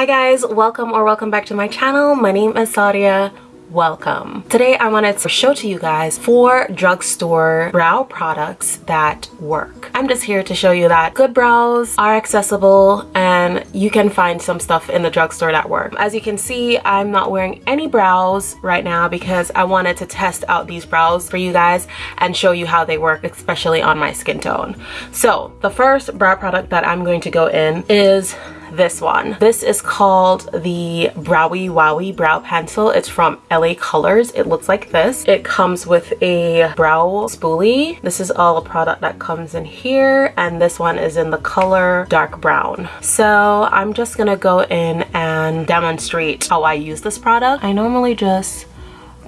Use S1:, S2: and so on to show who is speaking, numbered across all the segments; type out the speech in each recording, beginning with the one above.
S1: Hi guys, welcome or welcome back to my channel. My name is Sadia welcome. Today I wanted to show to you guys four drugstore brow products that work. I'm just here to show you that good brows are accessible and you can find some stuff in the drugstore that work. As you can see, I'm not wearing any brows right now because I wanted to test out these brows for you guys and show you how they work, especially on my skin tone. So the first brow product that I'm going to go in is this one. This is called the Browie Wowie Brow Pencil. It's from LA Colors. It looks like this. It comes with a brow spoolie. This is all a product that comes in here and this one is in the color dark brown. So I'm just gonna go in and demonstrate how I use this product. I normally just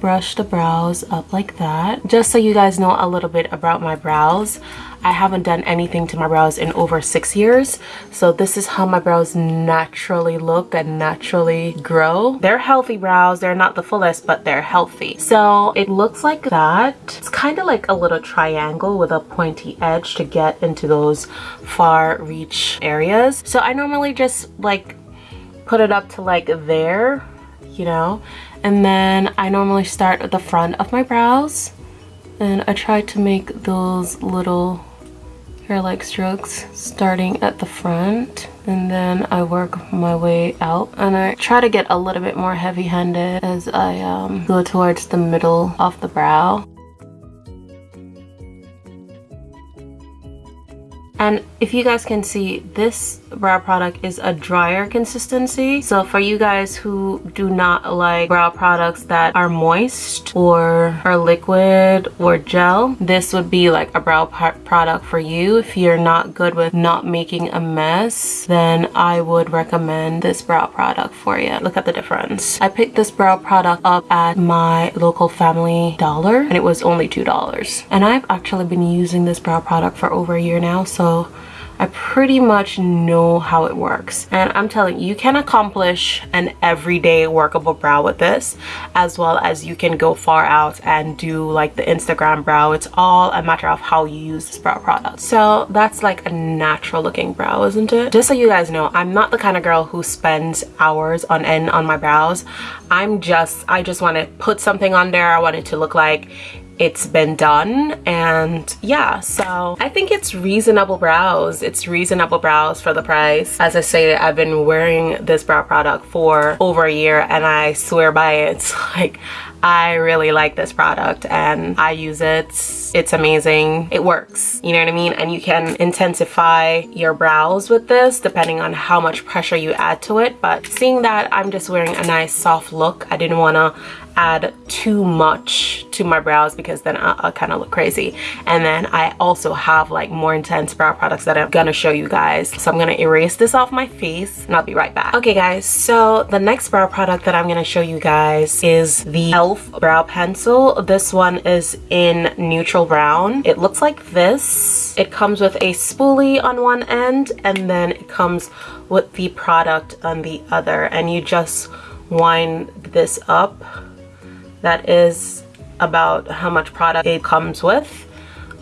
S1: brush the brows up like that just so you guys know a little bit about my brows I haven't done anything to my brows in over six years. So this is how my brows naturally look and naturally grow. They're healthy brows. They're not the fullest, but they're healthy. So it looks like that. It's kind of like a little triangle with a pointy edge to get into those far reach areas. So I normally just like put it up to like there, you know, and then I normally start at the front of my brows and I try to make those little hair-like strokes starting at the front and then I work my way out and I try to get a little bit more heavy-handed as I um, go towards the middle of the brow. And if you guys can see, this brow product is a drier consistency. So for you guys who do not like brow products that are moist or are liquid or gel, this would be like a brow product for you. If you're not good with not making a mess, then I would recommend this brow product for you. Look at the difference. I picked this brow product up at my local family dollar and it was only $2. And I've actually been using this brow product for over a year now. So I pretty much know how it works. And I'm telling you, you can accomplish an everyday workable brow with this, as well as you can go far out and do like the Instagram brow. It's all a matter of how you use this brow product. So that's like a natural looking brow, isn't it? Just so you guys know, I'm not the kind of girl who spends hours on end on my brows. I'm just, I just want to put something on there. I want it to look like it's been done and yeah so i think it's reasonable brows it's reasonable brows for the price as i say i've been wearing this brow product for over a year and i swear by it it's like I really like this product and I use it. It's amazing. It works, you know what I mean? And you can intensify your brows with this depending on how much pressure you add to it. But seeing that I'm just wearing a nice soft look, I didn't want to add too much to my brows because then I'll, I'll kind of look crazy. And then I also have like more intense brow products that I'm gonna show you guys. So I'm gonna erase this off my face and I'll be right back. Okay guys so the next brow product that I'm gonna show you guys is the e.l.f. brow pencil. This one is in neutral brown. It looks like this. It comes with a spoolie on one end and then it comes with the product on the other. And you just wind this up that is about how much product it comes with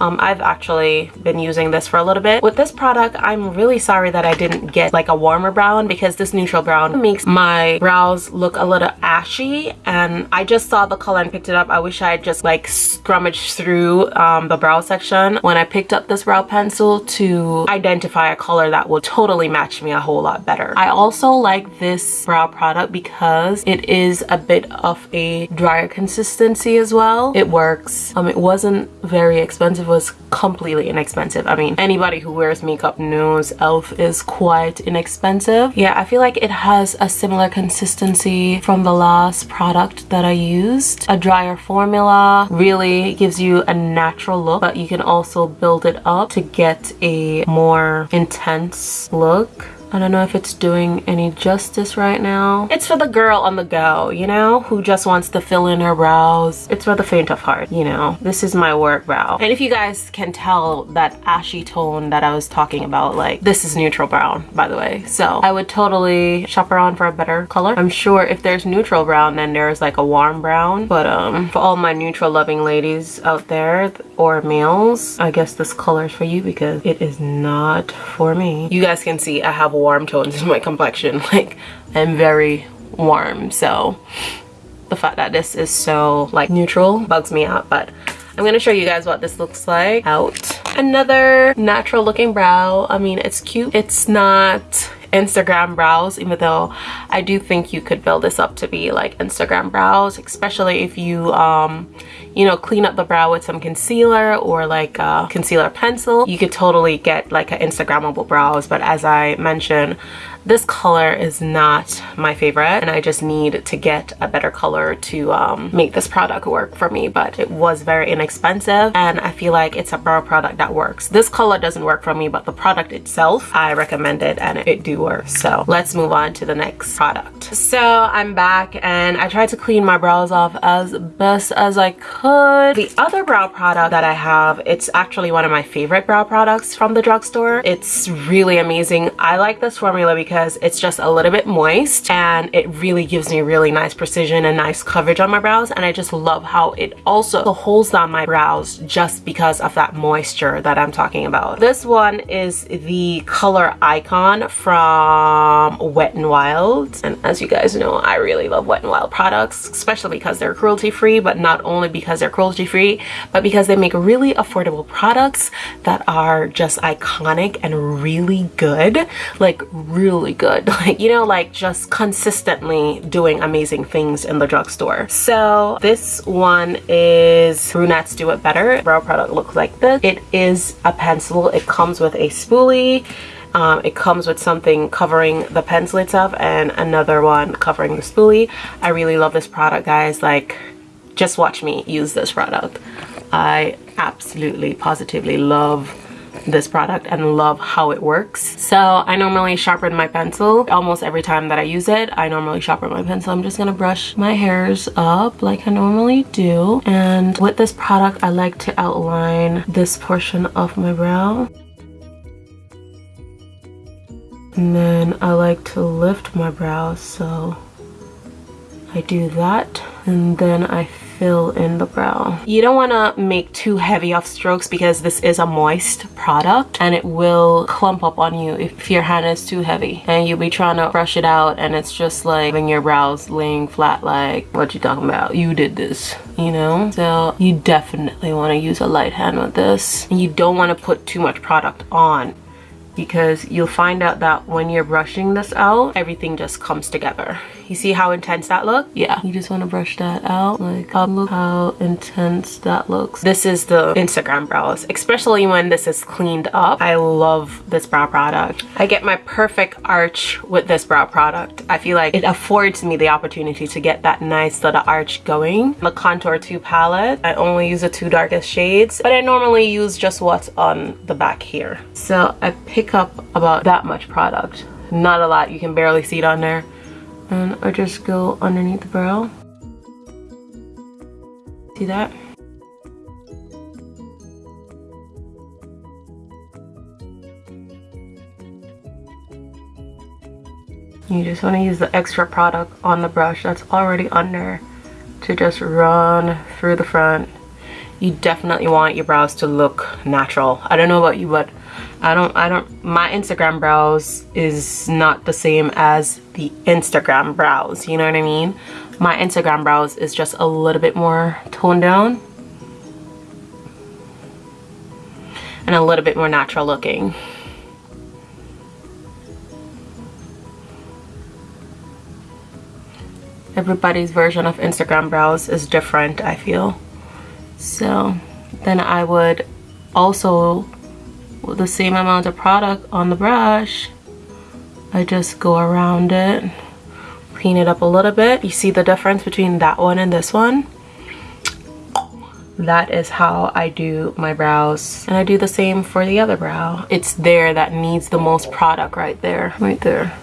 S1: um, I've actually been using this for a little bit. With this product, I'm really sorry that I didn't get like a warmer brown because this neutral brown makes my brows look a little ashy and I just saw the color and picked it up. I wish I had just like scrummaged through um, the brow section when I picked up this brow pencil to identify a color that will totally match me a whole lot better. I also like this brow product because it is a bit of a drier consistency as well. It works. Um, it wasn't very expensive was completely inexpensive. I mean, anybody who wears makeup knows e.l.f. is quite inexpensive. Yeah, I feel like it has a similar consistency from the last product that I used. A drier formula really gives you a natural look, but you can also build it up to get a more intense look. I don't know if it's doing any justice right now. It's for the girl on the go, you know, who just wants to fill in her brows. It's for the faint of heart, you know. This is my work brow. And if you guys can tell that ashy tone that I was talking about, like this is neutral brown, by the way. So I would totally shop around for a better color. I'm sure if there's neutral brown, then there's like a warm brown. But um, for all my neutral loving ladies out there or males, I guess this color is for you because it is not for me. You guys can see I have warm tones in my complexion like I'm very warm so the fact that this is so like neutral bugs me out but I'm gonna show you guys what this looks like out. Another natural looking brow. I mean, it's cute. It's not Instagram brows, even though I do think you could build this up to be like Instagram brows, especially if you, um, you know, clean up the brow with some concealer or like a concealer pencil. You could totally get like an Instagrammable brows, but as I mentioned, this color is not my favorite and I just need to get a better color to um, make this product work for me but it was very inexpensive and I feel like it's a brow product that works. This color doesn't work for me but the product itself I recommend it and it do work. So let's move on to the next product. So I'm back and I tried to clean my brows off as best as I could. The other brow product that I have it's actually one of my favorite brow products from the drugstore. It's really amazing. I like this formula because because it's just a little bit moist and it really gives me really nice precision and nice coverage on my brows and I just love how it also holds down my brows just because of that moisture that I'm talking about. This one is the color icon from Wet n Wild and as you guys know I really love Wet n Wild products especially because they're cruelty free but not only because they're cruelty free but because they make really affordable products that are just iconic and really good like really really good. Like, you know, like just consistently doing amazing things in the drugstore. So this one is Brunettes Do It Better. Brow product looks like this. It is a pencil. It comes with a spoolie. Um, it comes with something covering the pencil itself and another one covering the spoolie. I really love this product, guys. Like, just watch me use this product. I absolutely, positively love this product and love how it works. So I normally sharpen my pencil almost every time that I use it. I normally sharpen my pencil. I'm just gonna brush my hairs up like I normally do. And with this product, I like to outline this portion of my brow. And then I like to lift my brows, so I do that. And then I fill in the brow. You don't want to make too heavy of strokes because this is a moist product and it will clump up on you if your hand is too heavy and you'll be trying to brush it out and it's just like when your brows laying flat like what you talking about you did this you know so you definitely want to use a light hand with this and you don't want to put too much product on because you'll find out that when you're brushing this out everything just comes together. You see how intense that look? Yeah. You just want to brush that out like um, look how intense that looks. This is the instagram brows especially when this is cleaned up. I love this brow product. I get my perfect arch with this brow product. I feel like it affords me the opportunity to get that nice little arch going. The contour 2 palette. I only use the two darkest shades but i normally use just what's on the back here. So i pick up about that much product. Not a lot, you can barely see it on there. And I just go underneath the brow. See that? You just want to use the extra product on the brush that's already under to just run through the front. You definitely want your brows to look natural. I don't know about you, but I don't, I don't, my Instagram brows is not the same as the Instagram brows, you know what I mean? My Instagram brows is just a little bit more toned down. And a little bit more natural looking. Everybody's version of Instagram brows is different, I feel. So then I would also the same amount of product on the brush. I just go around it clean it up a little bit. You see the difference between that one and this one? That is how I do my brows. And I do the same for the other brow. It's there that needs the most product right there. Right there.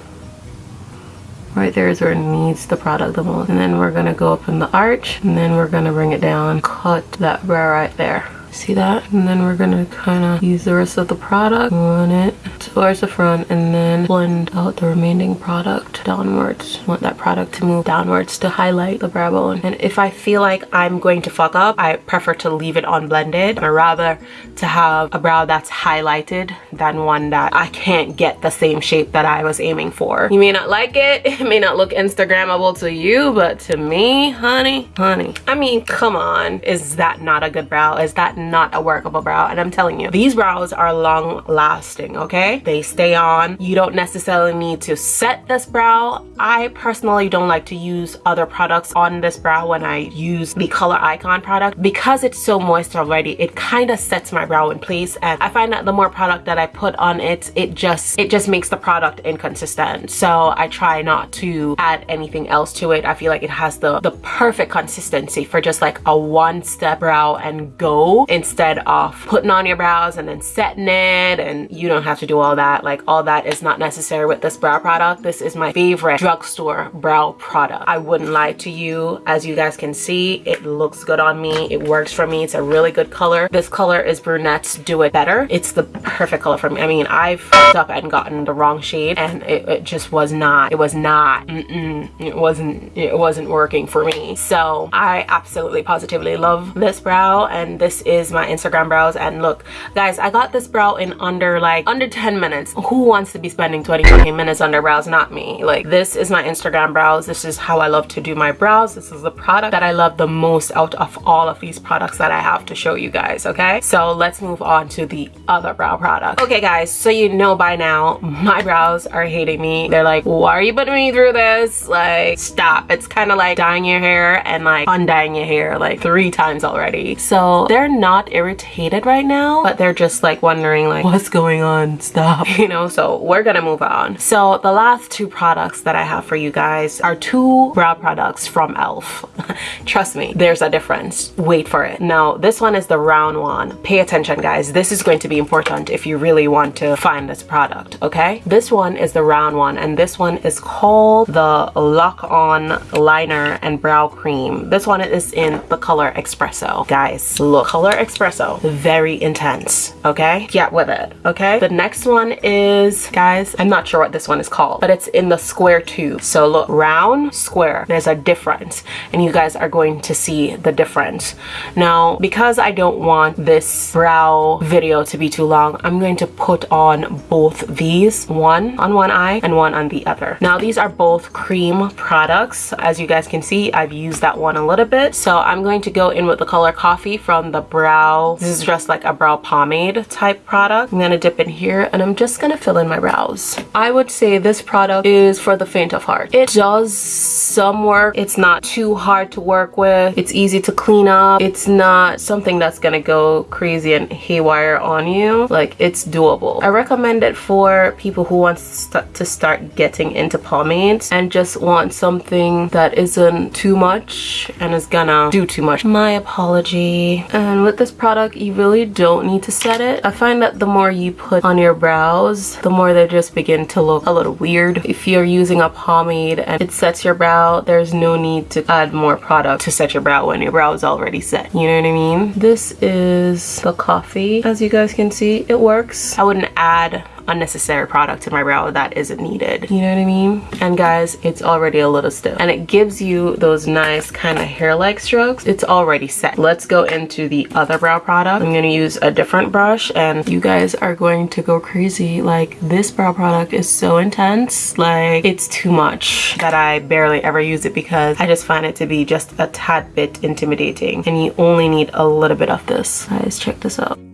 S1: Right there is where it needs the product the most. And then we're gonna go up in the arch and then we're gonna bring it down cut that brow right there see that? And then we're gonna kind of use the rest of the product. On it towards the front and then blend out the remaining product downwards. I want that product to move downwards to highlight the brow bone. And if I feel like I'm going to fuck up, I prefer to leave it unblended. I rather to have a brow that's highlighted than one that I can't get the same shape that I was aiming for. You may not like it, it may not look Instagrammable to you, but to me, honey, honey, I mean, come on. Is that not a good brow? Is that not a workable brow? And I'm telling you, these brows are long lasting, okay? They stay on. You don't necessarily need to set this brow. I personally don't like to use other products on this brow when I use the Color Icon product because it's so moist already. It kind of sets my brow in place and I find that the more product that I put on it, it just it just makes the product inconsistent. So I try not to add anything else to it. I feel like it has the, the perfect consistency for just like a one step brow and go instead of putting on your brows and then setting it and you don't have to do all that. Like all that is not necessary with this brow product. This is my favorite drugstore brow product. I wouldn't lie to you. As you guys can see, it looks good on me. It works for me. It's a really good color. This color is Brunette's Do It Better. It's the perfect color for me. I mean, I've up and gotten the wrong shade and it, it just was not, it was not, mm -mm, it wasn't, it wasn't working for me. So I absolutely positively love this brow and this is my Instagram brows. And look, guys, I got this brow in under like, under 10 minutes. Who wants to be spending 20 fucking minutes under brows? Not me. Like this is my Instagram brows. This is how I love to do my brows. This is the product that I love the most out of all of these products that I have to show you guys, okay? So let's move on to the other brow product. Okay guys, so you know by now, my brows are hating me. They're like, why are you putting me through this? Like, stop. It's kind of like dyeing your hair and like undying your hair like three times already. So they're not irritated right now, but they're just like wondering like, what's going on? You know, so we're gonna move on. So the last two products that I have for you guys are two brow products from e.l.f. Trust me, there's a difference. Wait for it. Now, this one is the round one. Pay attention, guys. This is going to be important if you really want to find this product, okay? This one is the round one, and this one is called the Lock On Liner and Brow Cream. This one is in the color Espresso. Guys, look, color Espresso. Very intense, okay? Get with it, okay? The next one is, guys, I'm not sure what this one is called, but it's in the square tube. So look, round, square. There's a difference, and you guys are going to see the difference. Now, because I don't want this brow video to be too long, I'm going to put on both these, one on one eye and one on the other. Now, these are both cream products. As you guys can see, I've used that one a little bit. So I'm going to go in with the color Coffee from the brow. This is just like a brow pomade type product. I'm gonna dip in here and I'm just gonna fill in my brows. I would say this product is for the faint of heart. It does some work. It's not too hard to work with. It's easy to clean up. It's not something that's gonna go crazy and haywire on you. Like it's doable. I recommend it for people who want to start getting into pomades and just want something that isn't too much and is gonna do too much. My apology. And with this product, you really don't need to set it. I find that the more you put on your brows, the more they just begin to look a little weird. If you're using a pomade and it sets your brow, there's no need to add more product to set your brow when your brow is already set. You know what I mean? This is the coffee. As you guys can see, it works. I wouldn't add unnecessary product in my brow that isn't needed. You know what i mean? And guys it's already a little stiff. And it gives you those nice kind of hair-like strokes. It's already set. Let's go into the other brow product. I'm going to use a different brush and you guys are going to go crazy. Like this brow product is so intense. Like it's too much that i barely ever use it because i just find it to be just a tad bit intimidating. And you only need a little bit of this. Guys check this out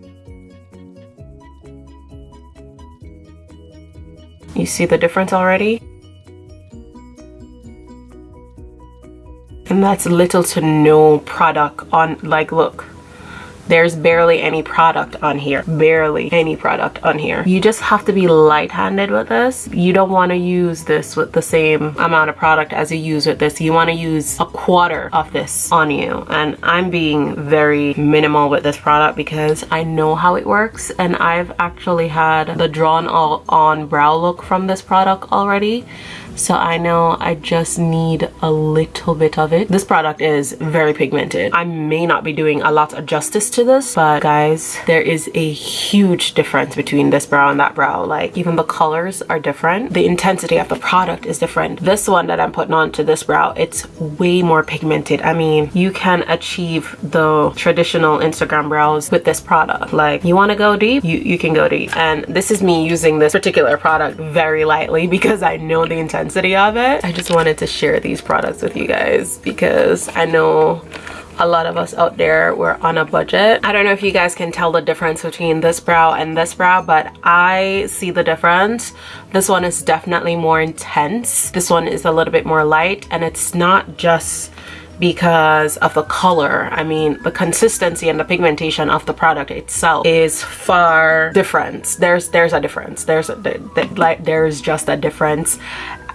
S1: You see the difference already? And that's little to no product on, like look, there's barely any product on here. Barely any product on here. You just have to be light-handed with this. You don't want to use this with the same amount of product as you use with this. You want to use a quarter of this on you. And i'm being very minimal with this product because i know how it works. And i've actually had the drawn all on brow look from this product already so I know I just need a little bit of it. This product is very pigmented. I may not be doing a lot of justice to this, but guys, there is a huge difference between this brow and that brow. Like even the colors are different. The intensity of the product is different. This one that I'm putting on to this brow, it's way more pigmented. I mean, you can achieve the traditional Instagram brows with this product. Like you want to go deep, you, you can go deep. And this is me using this particular product very lightly because I know the intensity of it. I just wanted to share these products with you guys because I know a lot of us out there we're on a budget. I don't know if you guys can tell the difference between this brow and this brow but i see the difference. This one is definitely more intense. This one is a little bit more light and it's not just because of the color. I mean the consistency and the pigmentation of the product itself is far different. There's there's a difference. There's a, like there's just a difference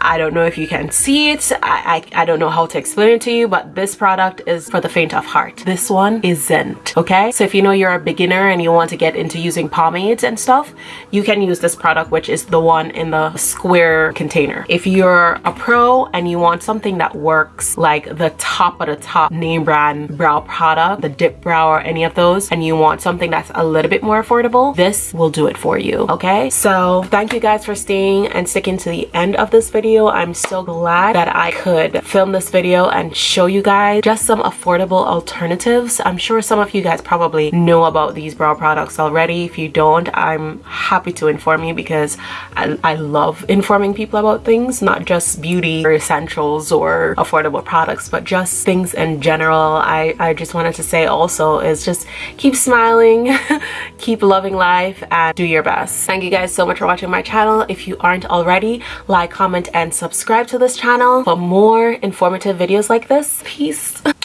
S1: I don't know if you can see it. I, I, I, don't know how to explain it to you, but this product is for the faint of heart. This one isn't, okay? So if you know you're a beginner and you want to get into using pomades and stuff, you can use this product, which is the one in the square container. If you're a pro and you want something that works like the top of the top name brand brow product, the dip brow or any of those, and you want something that's a little bit more affordable, this will do it for you, okay? So thank you guys for staying and sticking to the end of this video video. I'm so glad that I could film this video and show you guys just some affordable alternatives. I'm sure some of you guys probably know about these brow products already. If you don't, I'm happy to inform you because I, I love informing people about things, not just beauty or essentials or affordable products, but just things in general. I, I just wanted to say also is just keep smiling, keep loving life, and do your best. Thank you guys so much for watching my channel. If you aren't already, like, comment, and subscribe to this channel for more informative videos like this. Peace.